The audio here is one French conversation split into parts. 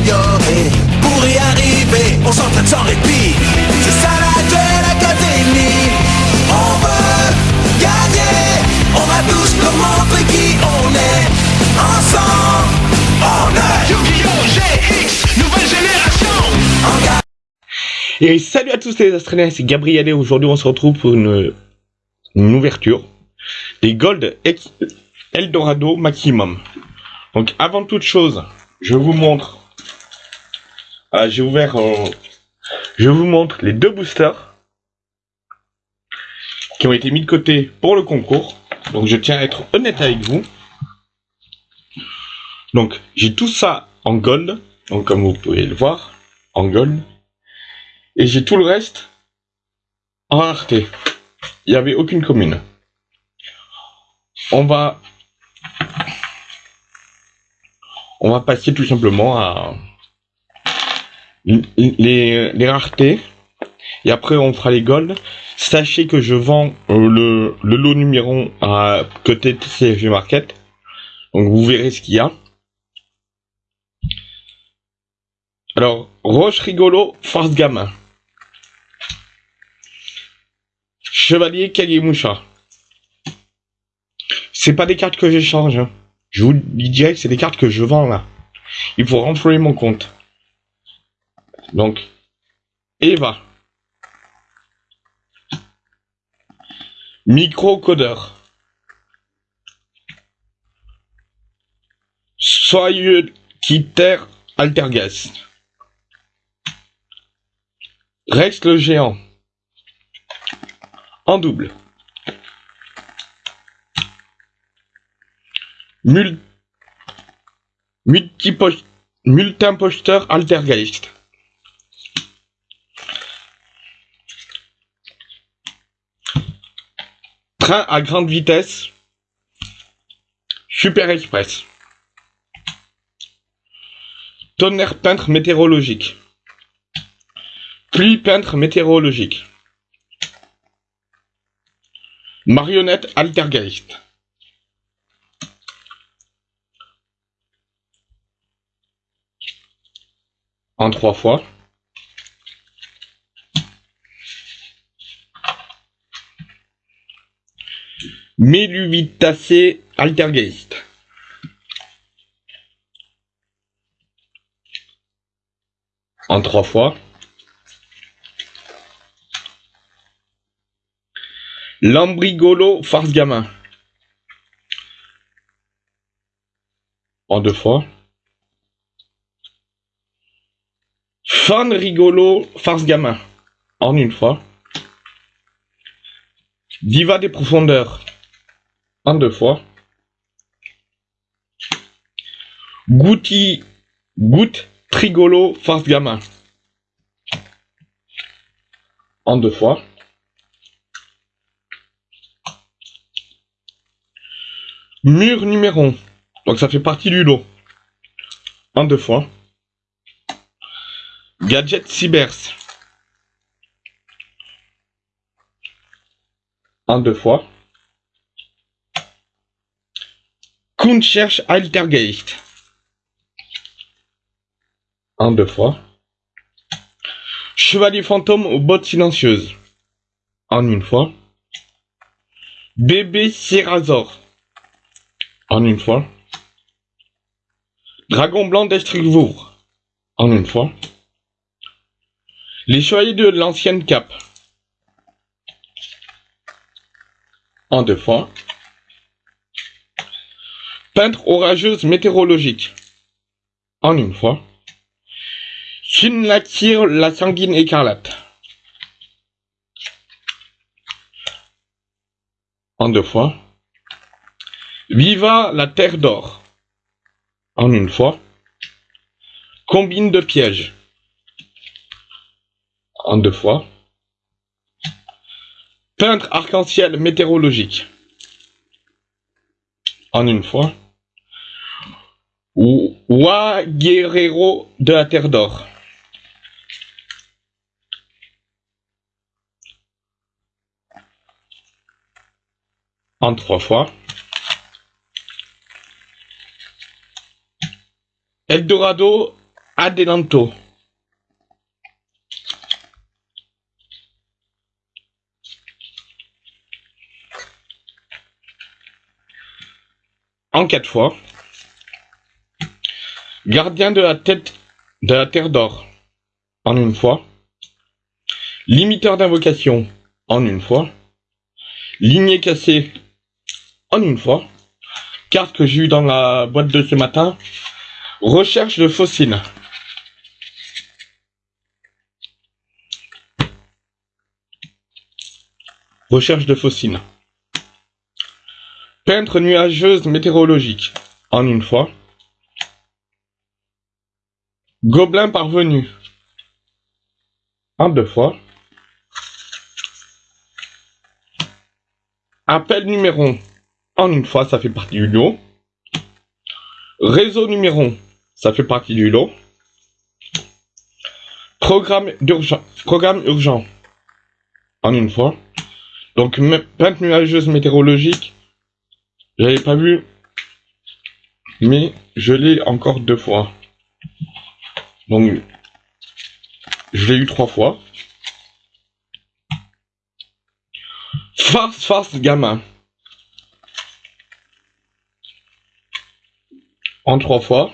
s'améliorer. Pour y arriver, on s'entraîne sans répit. C'est ça la Duel Académie. On veut gagner. On va tous leur montrer qui on est. Ensemble, on est Yu-Gi-Oh! GX, nouvelle génération. Et salut à tous les Australiens, c'est Gabriel et aujourd'hui on se retrouve pour une, une ouverture des Gold Eldorado Maximum. Donc avant toute chose, je vous montre, ah, j'ai ouvert, je vous montre les deux boosters qui ont été mis de côté pour le concours. Donc je tiens à être honnête avec vous. Donc j'ai tout ça en gold, donc comme vous pouvez le voir, en gold. Et j'ai tout le reste en rareté. Il n'y avait aucune commune. On va... On va passer tout simplement à les, raretés. Et après on fera les golds. Sachez que je vends euh, le, le lot numéro à côté de CFG Market. Donc vous verrez ce qu'il y a. Alors, Roche Rigolo, Force Gamin. Chevalier Kagemusha. C'est pas des cartes que j'échange. hein. Je vous dis direct, c'est des cartes que je vends là. Il faut renflouer mon compte. Donc, Eva. Microcodeur. Soyeux Quitter Altergast. Rex le géant. En double. Mul Multimposteur Altergeist. Train à grande vitesse. Super Express. Tonnerre peintre météorologique. Pluie peintre météorologique. Marionnette Altergeist. En trois fois. Meluvitacé Altergeist. En trois fois. Lambrigolo Farce Gamin. En deux fois. Fan Rigolo Farce Gamin. En une fois. Diva des profondeurs. En deux fois. Goutti Goutte Trigolo Farce Gamin. En deux fois. Mur numéro. Donc ça fait partie du lot. En deux fois. Gadget Cybers. En deux fois. Kuhn cherche Altergeist. En deux fois. Chevalier fantôme aux bottes silencieuses. En une fois. Bébé Sierrazor. En une fois. Dragon blanc d'Estrigvour. En une fois. Les chevaliers de l'ancienne cape. En deux fois. Peintre orageuse météorologique. En une fois. Shinlakir la sanguine écarlate. En deux fois. Viva la terre d'or. En une fois. Combine de pièges. En deux fois. Peintre arc-en-ciel météorologique. En une fois. Wa Guerrero de la Terre d'Or. En trois fois. Eldorado Adelanto. En quatre fois. Gardien de la tête de la terre d'or. En une fois. Limiteur d'invocation. En une fois. Lignée cassée. En une fois. Carte que j'ai eu dans la boîte de ce matin. Recherche de fossiles. Recherche de fossiles. Peintre nuageuse météorologique. En une fois. Gobelin parvenu. En deux fois. Appel numéro. En une fois, ça fait partie du lot. Réseau numéro. Ça fait partie du lot. Programme d'urgence. Programme urgent. En une fois. Donc, peinte nuageuse météorologique. J'avais pas vu. Mais je l'ai encore deux fois. Donc, je l'ai eu trois fois. Farce, farce, gamin. En trois fois.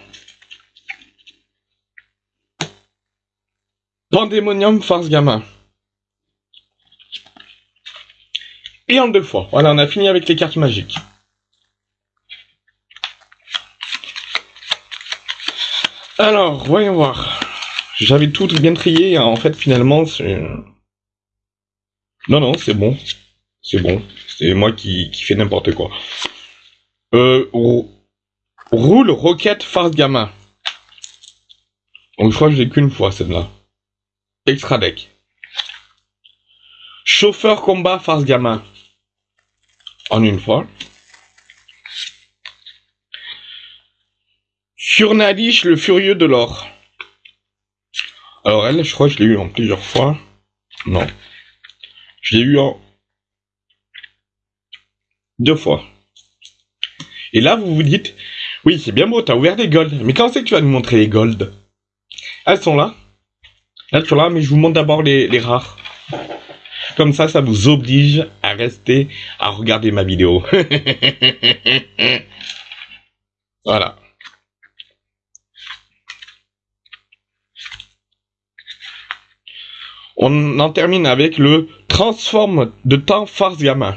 Pandémonium, farce, gamin. Et en deux fois. Voilà, on a fini avec les cartes magiques. Alors, voyons voir. J'avais tout bien trié, hein. en fait, finalement, c'est... Non, non, c'est bon. C'est bon. C'est moi qui, fais n'importe quoi. Euh, rou- roule, roquette, farce, gamin. Donc, je crois que j'ai qu'une fois, celle-là. Extra deck. Chauffeur, combat, farce, gamin. En une fois. Surnalish, le furieux de l'or. Alors elle, je crois que je l'ai eu en plusieurs fois. Non. Je l'ai eu en deux fois. Et là, vous vous dites, oui, c'est bien beau, t'as ouvert des golds. Mais quand c'est que tu vas nous montrer les golds? Elles sont là. Elles sont là, mais je vous montre d'abord les, les rares. Comme ça, ça vous oblige à rester à regarder ma vidéo. voilà. On en termine avec le transforme de temps farce gamin.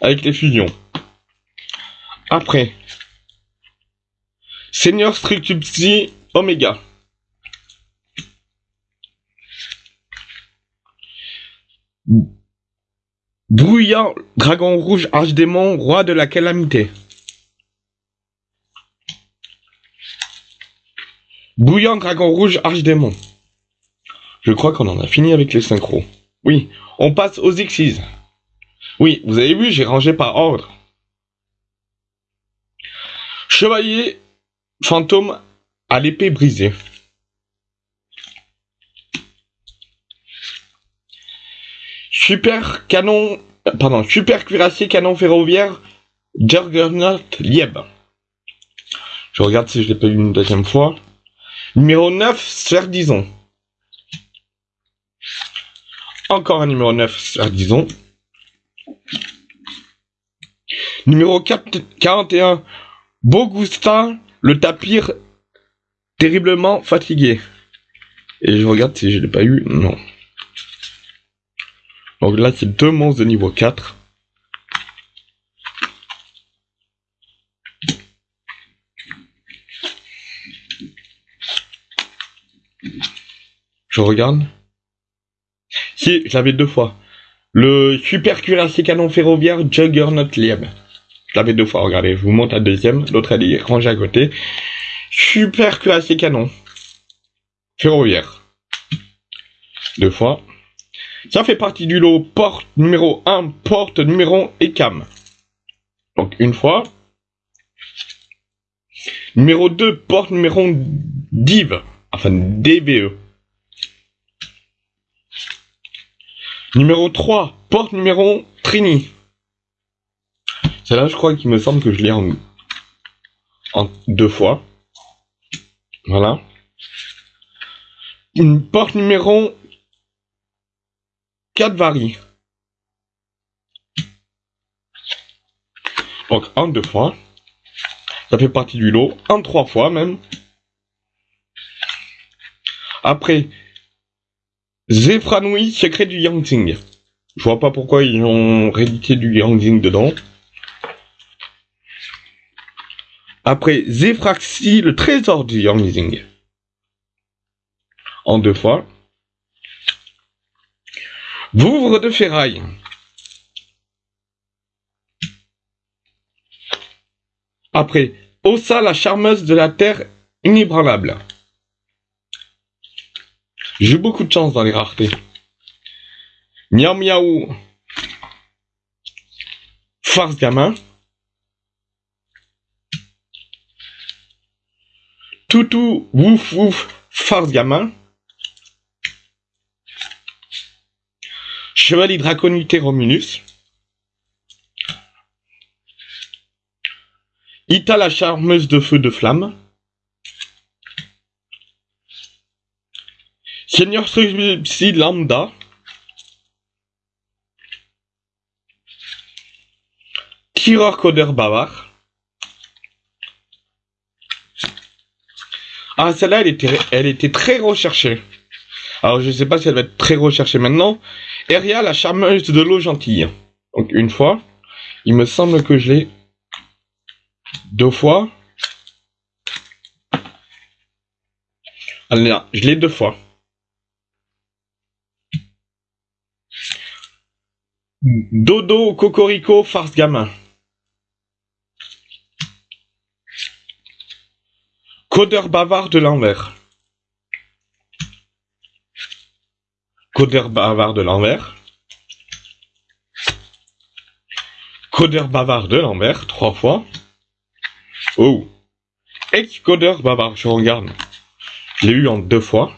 Avec les fusions. Après. Senior Structupsi Omega. Brouillant Dragon Rouge Archdémon, roi de la calamité. Bouillant Dragon Rouge Archdémon. Je crois qu'on en a fini avec les synchros. Oui, on passe aux Xyz. Oui, vous avez vu, j'ai rangé par ordre. Chevalier fantôme à l'épée brisée. Super canon, pardon, super cuirassier canon ferroviaire Juggernaut Lieb. Je regarde si je l'ai pas eu une deuxième fois. Numéro 9, Sverdison. Encore un numéro 9, Sverdison. Numéro 4, 41, Bogustin, le tapir terriblement fatigué. Et je regarde si je l'ai pas eu. Non. Donc là, c'est deux monstres de niveau 4. Je regarde. Je l'avais deux fois. Le super cuirassier canon ferroviaire Juggernaut Lieb. Je l'avais deux fois, regardez. Je vous montre la deuxième. L'autre, elle est rangée à côté. Super cuirassier canon. Ferroviaire. Deux fois. Ça fait partie du lot porte numéro 1, porte numéro et cam. Donc une fois. Numéro 2, porte numéro div. Enfin DVE. Numéro 3, porte numéro Trini. Celle-là, je crois qu'il me semble que je l'ai en, deux fois. Voilà. Une porte numéro 4 varie. Donc en deux fois. Ça fait partie du lot. En trois fois même. Après, Zefranui, secret du Yangtze. Je vois pas pourquoi ils ont réédité du Yangtze dedans. Après, Zefraxi, le trésor du Yangtze. En deux fois. Vouvre de ferraille. Après, Ossa, la charmeuse de la terre inébranlable. J'ai beaucoup de chance dans les raretés. Miaou miaou. Farce gamin. Toutou, wouf wouf, farce gamin. Chevalier draconité Romulus. Ita la charmeuse de feu de flamme. Seigneur Psy Lambda. Tireur codeur bavard. Ah, celle-là, elle était, très recherchée. Alors, je sais pas si elle va être très recherchée maintenant. Eria, la charmeuse de l'eau gentille. Donc, une fois. Il me semble que je l'ai deux fois. Alors, je l'ai deux fois. Dodo, Cocorico, farce gamin. Codeur bavard de l'envers. Codeur bavard de l'envers. Codeur bavard de l'envers, trois fois. Oh. Ex-codeur bavard, je regarde. Je l'ai eu en deux fois.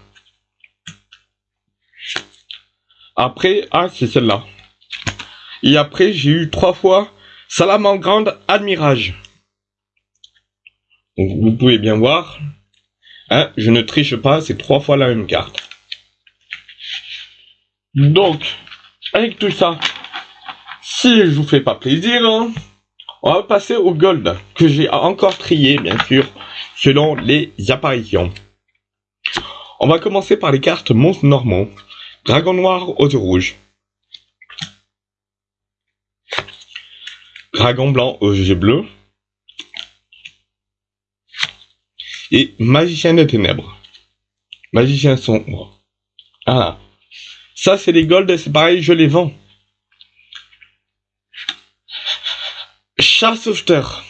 Après, ah, c'est celle-là. Et après, j'ai eu trois fois Salamandre Admirage. Vous pouvez bien voir. Hein, je ne triche pas, c'est trois fois la même carte. Donc, avec tout ça, si je vous fais pas plaisir, hein, on va passer au gold, que j'ai encore trié, bien sûr, selon les apparitions. On va commencer par les cartes monstres normaux. Dragon noir aux yeux rouges. Dragon blanc aux yeux bleus. Et magicien de ténèbres. Magicien sombre. Ah. Ça, c'est les golds, c'est pareil, je les vends. Chat sauveteur.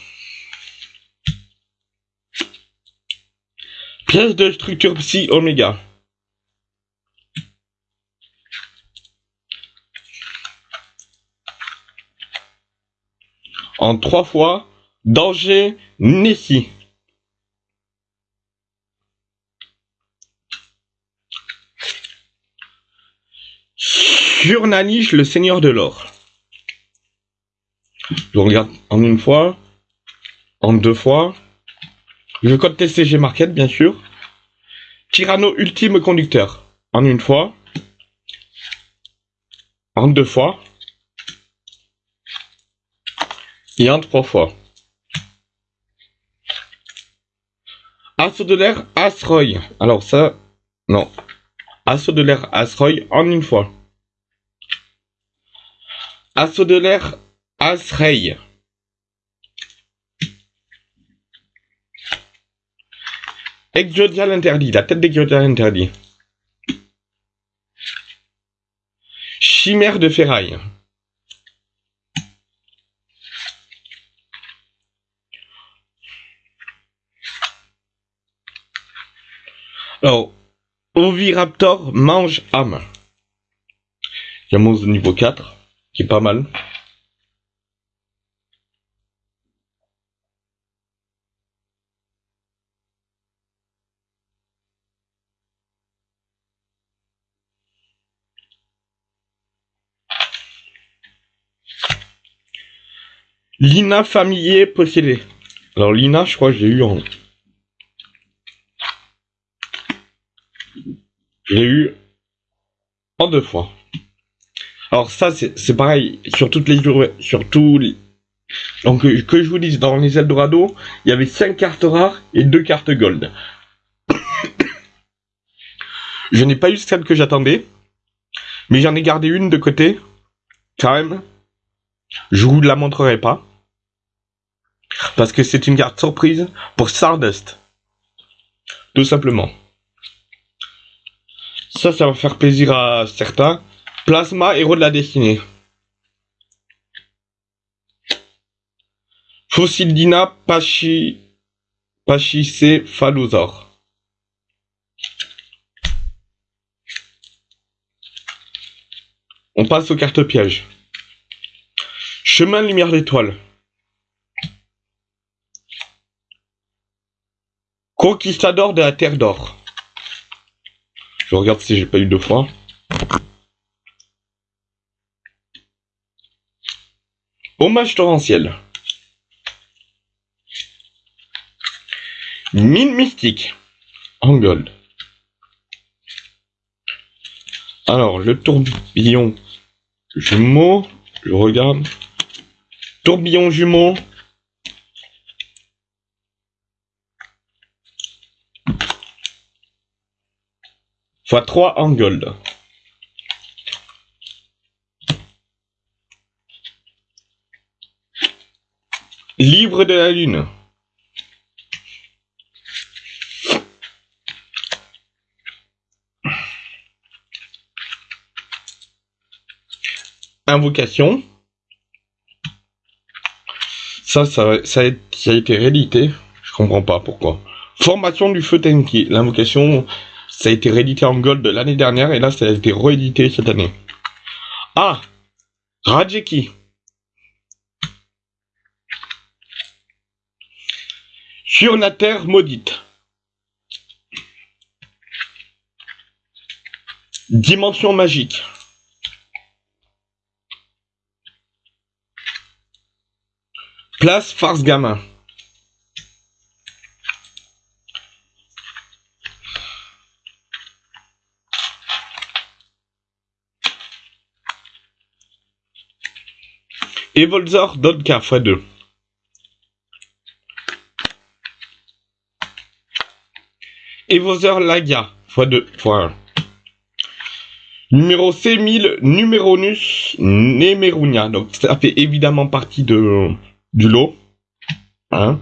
Pièce de structure psy oméga. En trois fois, danger Nessie. Surnaniche, le seigneur de l'or. Je regarde en une fois, en deux fois. Le code TCG Market, bien sûr. Tyranno ultime conducteur. En une fois. En deux fois. Et en trois fois. Assaut de l'air Asroy. Alors ça, non. Assaut de l'air Asroy en une fois. Assaut de l'air Asrey. Exodial interdit, la tête d'Exodial interdit. Chimère de ferraille. Alors, Oviraptor mange âme. Il y a mon niveau 4, qui est pas mal. Lina familier possédé. Alors Lina, je crois que j'ai eu en... eu en deux fois. Alors ça, c'est pareil sur toutes les sur tous les... Donc que je vous dise, dans les Eldorado, il y avait 5 cartes rares et 2 cartes gold. je n'ai pas eu celle que j'attendais, mais j'en ai gardé une de côté, quand même. Je vous la montrerai pas. Parce que c'est une carte surprise pour Stardust. Tout simplement. Ça, ça va faire plaisir à certains. Plasma, héros de la destinée. Fossildina Pachi... Pachicéphalosaure. On passe aux cartes pièges. Chemin de lumière d'étoile. Conquistador de la Terre d'Or. Je regarde si j'ai pas eu deux fois. Hommage torrentiel. Mine mystique. En. Alors, le tourbillon jumeau. Je regarde. Tourbillon jumeau. Fois 3 en gold. Livre de la Lune. Invocation. Ça, ça, ça, a, été réédité. Je comprends pas pourquoi. Formation du feu Tenki. L'invocation ça a été réédité en gold l'année dernière et là ça a été réédité cette année. Ah Rajeki. Sur la terre maudite. Dimension magique. Place farce gamin. Evolzor Dodka x2. Evolzor Lagia x2 x1. Numéro C1000 Numéronus Nemerunia. Donc ça fait évidemment partie de du lot. Hein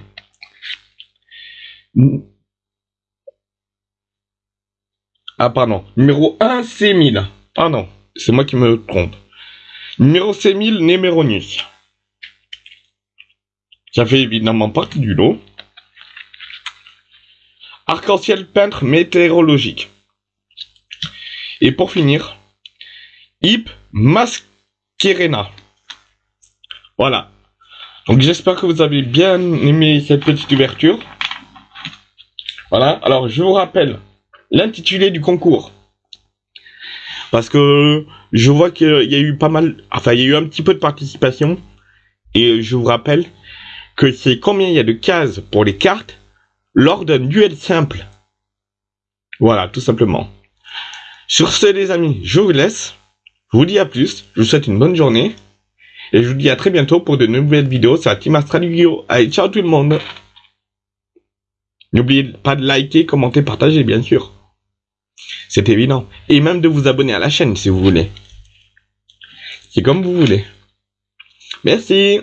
ah pardon. Numéro 1 C1000. Ah non, c'est moi qui me trompe. Numéro 6000, Néméronius. Ça fait évidemment partie du lot. Arc-en-ciel peintre météorologique. Et pour finir, Hip Masquerena. Voilà. Donc j'espère que vous avez bien aimé cette petite ouverture. Voilà. Alors je vous rappelle l'intitulé du concours. Parce que je vois qu'il y a eu pas mal, enfin il y a eu un petit peu de participation. Et je vous rappelle que c'est combien il y a de cases pour les cartes lors d'un duel simple. Voilà, tout simplement. Sur ce les amis, je vous laisse. Je vous dis à plus. Je vous souhaite une bonne journée. Et je vous dis à très bientôt pour de nouvelles vidéos sur la Team Astraligio. Allez, ciao tout le monde. N'oubliez pas de liker, commenter, partager bien sûr. C'est évident. Et même de vous abonner à la chaîne si vous voulez. C'est comme vous voulez. Merci.